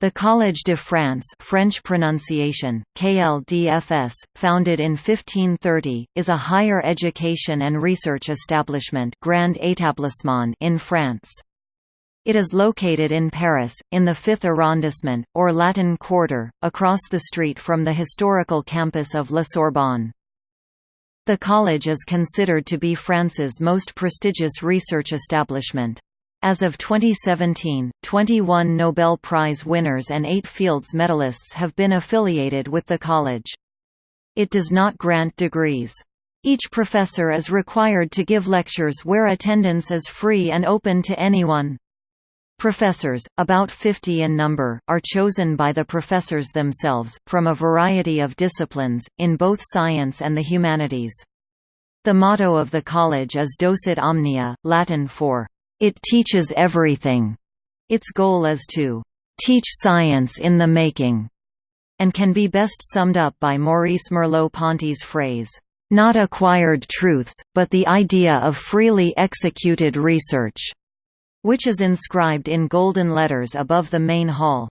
The Collège de France French pronunciation, KLDFS, founded in 1530, is a higher education and research establishment Grand Établissement in France. It is located in Paris, in the 5th arrondissement, or Latin Quarter, across the street from the historical campus of La Sorbonne. The college is considered to be France's most prestigious research establishment. As of 2017, 21 Nobel Prize winners and 8 Fields medalists have been affiliated with the college. It does not grant degrees. Each professor is required to give lectures where attendance is free and open to anyone. Professors, about 50 in number, are chosen by the professors themselves, from a variety of disciplines, in both science and the humanities. The motto of the college is Docet Omnia, Latin for it teaches everything. Its goal is to teach science in the making, and can be best summed up by Maurice Merleau-Ponty's phrase, not acquired truths, but the idea of freely executed research, which is inscribed in golden letters above the main hall.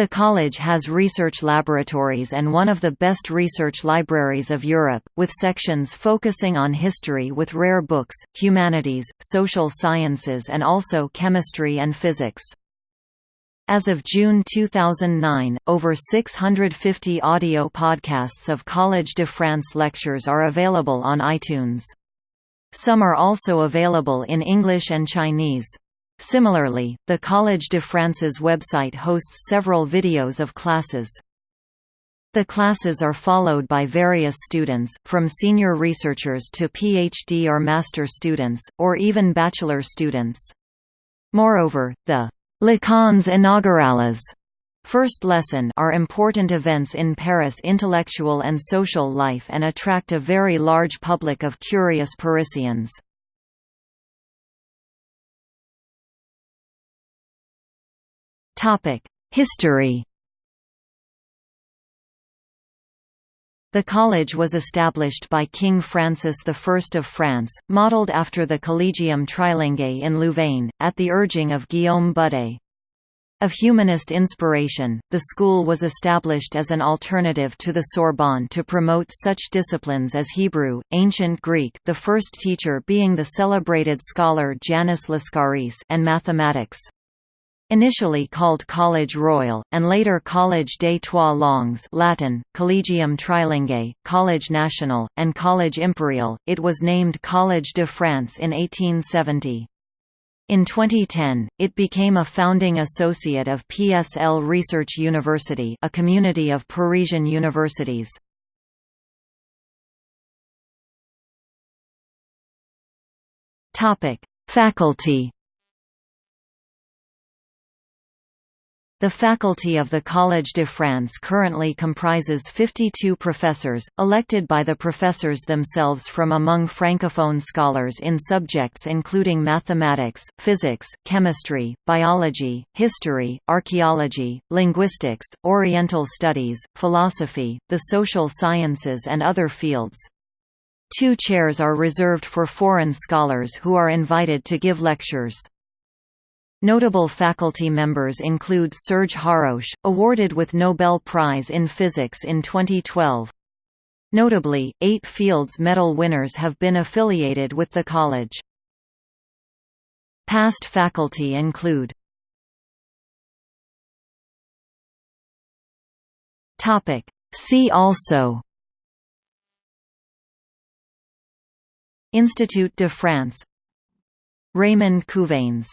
The college has research laboratories and one of the best research libraries of Europe, with sections focusing on history with rare books, humanities, social sciences and also chemistry and physics. As of June 2009, over 650 audio podcasts of Collège de France lectures are available on iTunes. Some are also available in English and Chinese. Similarly, the Collège de France's website hosts several videos of classes. The classes are followed by various students, from senior researchers to PhD or master students, or even bachelor students. Moreover, the Leçons inaugurales First lesson are important events in Paris intellectual and social life and attract a very large public of curious Parisians. History The college was established by King Francis I of France, modelled after the Collegium Trilingue in Louvain, at the urging of Guillaume Budé. Of humanist inspiration, the school was established as an alternative to the Sorbonne to promote such disciplines as Hebrew, Ancient Greek the first teacher being the celebrated scholar Janus Lascaris and mathematics. Initially called College Royal, and later College des Trois Langues Latin, Collegium Trilingue, College National, and College Imperial, it was named College de France in 1870. In 2010, it became a founding associate of PSL Research University a community of Parisian universities. Faculty The faculty of the Collège de France currently comprises 52 professors, elected by the professors themselves from among francophone scholars in subjects including mathematics, physics, chemistry, biology, history, archaeology, linguistics, oriental studies, philosophy, the social sciences and other fields. Two chairs are reserved for foreign scholars who are invited to give lectures. Notable faculty members include Serge Haroche, awarded with Nobel Prize in Physics in 2012. Notably, eight Fields Medal winners have been affiliated with the college. Past faculty include See also Institut de France Raymond Couvains